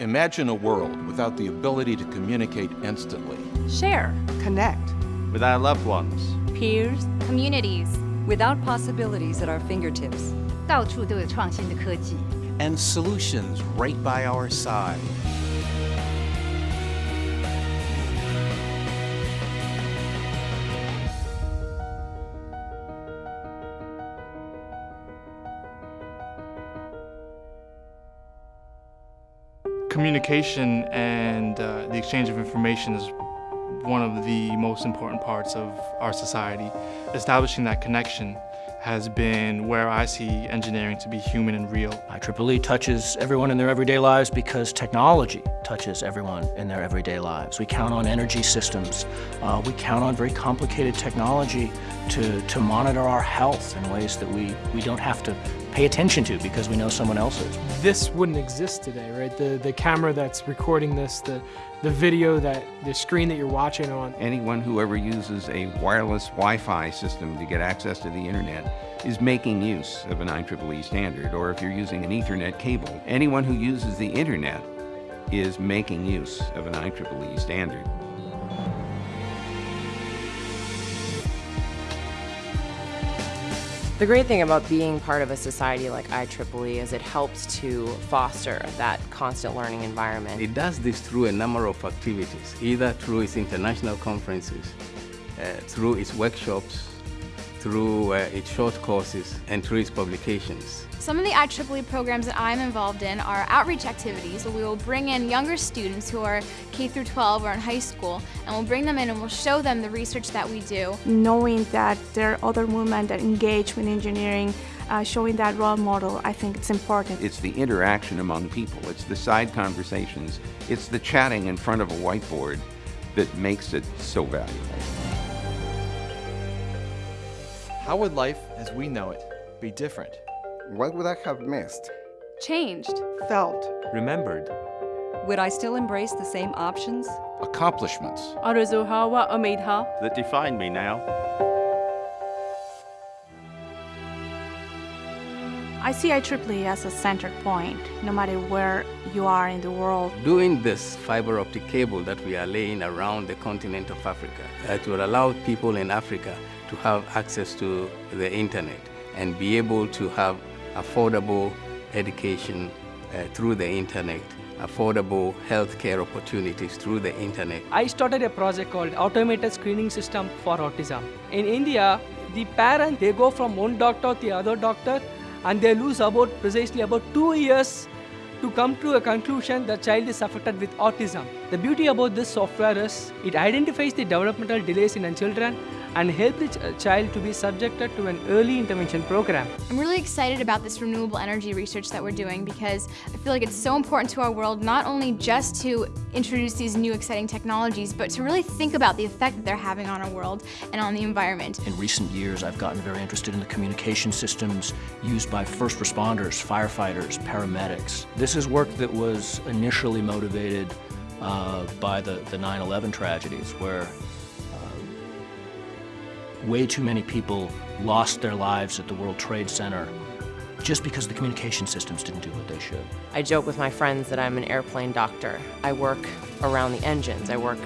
Imagine a world without the ability to communicate instantly. Share. Connect. With our loved ones. Peers. Communities. Without possibilities at our fingertips. 到处都有创新的科技。And solutions right by our side. Communication and uh, the exchange of information is one of the most important parts of our society. Establishing that connection has been where I see engineering to be human and real. IEEE touches everyone in their everyday lives because technology touches everyone in their everyday lives. We count on energy systems. Uh, we count on very complicated technology to, to monitor our health in ways that we, we don't have to pay attention to because we know someone else is. This wouldn't exist today, right? The, the camera that's recording this, the, the video that, the screen that you're watching on. Anyone who ever uses a wireless Wi-Fi system to get access to the internet is making use of an IEEE standard, or if you're using an Ethernet cable. Anyone who uses the internet is making use of an IEEE standard. The great thing about being part of a society like IEEE is it helps to foster that constant learning environment. It does this through a number of activities, either through its international conferences, uh, through its workshops, through uh, its short courses, and through its publications. Some of the IEEE programs that I'm involved in are outreach activities. So we will bring in younger students who are K through 12 or in high school, and we'll bring them in and we'll show them the research that we do. Knowing that there are other women that engage with engineering, uh, showing that role model, I think it's important. It's the interaction among people, it's the side conversations, it's the chatting in front of a whiteboard that makes it so valuable. How would life as we know it be different? What would I have missed? Changed. Felt. Remembered. Would I still embrace the same options? Accomplishments. That define me now. I see IEEE as a center point, no matter where you are in the world. Doing this fiber optic cable that we are laying around the continent of Africa, it will allow people in Africa to have access to the internet and be able to have affordable education uh, through the internet, affordable healthcare opportunities through the internet. I started a project called Automated Screening System for Autism. In India, the parent, they go from one doctor to the other doctor and they lose about precisely about two years to come to a conclusion the child is affected with autism. The beauty about this software is it identifies the developmental delays in children and help the ch child to be subjected to an early intervention program. I'm really excited about this renewable energy research that we're doing because I feel like it's so important to our world not only just to introduce these new exciting technologies, but to really think about the effect that they're having on our world and on the environment. In recent years, I've gotten very interested in the communication systems used by first responders, firefighters, paramedics. This is work that was initially motivated uh, by the 9-11 tragedies where way too many people lost their lives at the World Trade Center just because the communication systems didn't do what they should. I joke with my friends that I'm an airplane doctor. I work around the engines, I work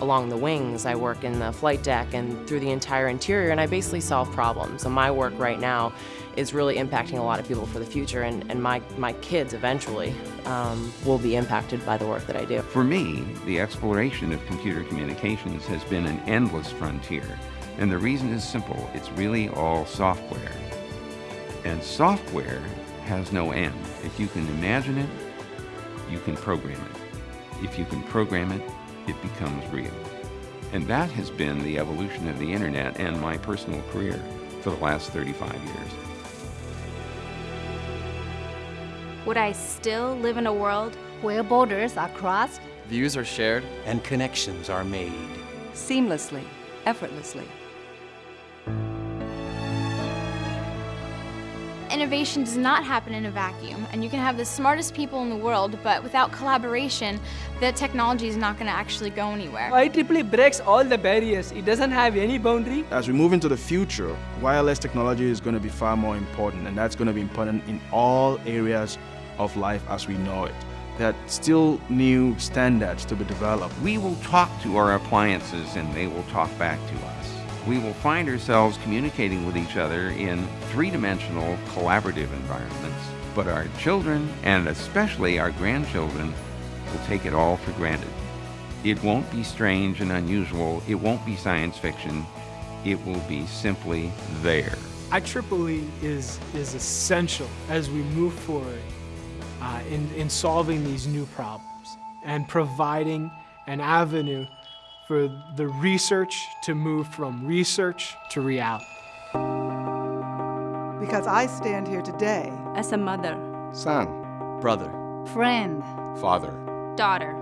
along the wings, I work in the flight deck and through the entire interior, and I basically solve problems. So my work right now is really impacting a lot of people for the future, and, and my, my kids eventually um, will be impacted by the work that I do. For me, the exploration of computer communications has been an endless frontier. And the reason is simple. It's really all software. And software has no end. If you can imagine it, you can program it. If you can program it, it becomes real. And that has been the evolution of the internet and my personal career for the last 35 years. Would I still live in a world where borders are crossed? Views are shared. And connections are made. Seamlessly, effortlessly. Innovation does not happen in a vacuum, and you can have the smartest people in the world, but without collaboration, the technology is not going to actually go anywhere. IEEE breaks all the barriers. It doesn't have any boundary. As we move into the future, wireless technology is going to be far more important, and that's going to be important in all areas of life as we know it. that still new standards to be developed. We will talk to our appliances and they will talk back to us. We will find ourselves communicating with each other in three-dimensional collaborative environments, but our children, and especially our grandchildren, will take it all for granted. It won't be strange and unusual, it won't be science fiction, it will be simply there. IEEE is, is essential as we move forward uh, in, in solving these new problems and providing an avenue for the research to move from research to reality. Because I stand here today as a mother, son, brother, friend, father, daughter.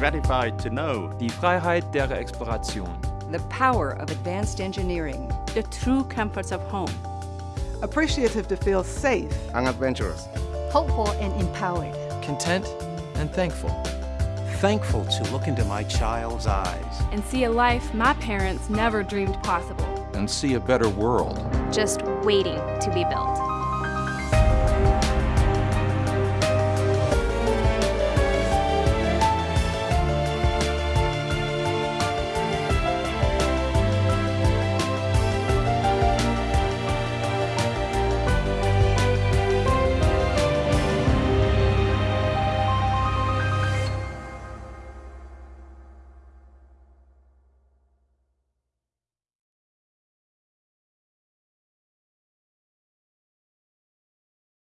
Gratified to know die Freiheit der Exploration, the power of advanced engineering, the true comforts of home, appreciative to feel safe. And adventurous, hopeful and empowered, content and thankful. Thankful to look into my child's eyes and see a life my parents never dreamed possible. And see a better world. Just waiting to be built.